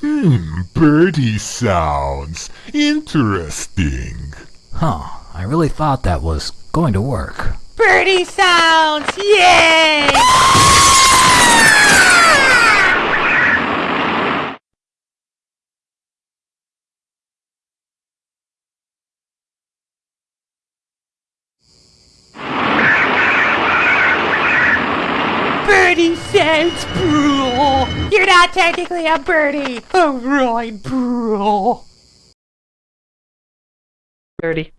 Hmm, birdie sounds. Interesting. Huh, I really thought that was going to work. Birdie sounds! Yay! Birdie sounds, bro! You're not technically a birdie! Oh, Alright, bro! Birdie.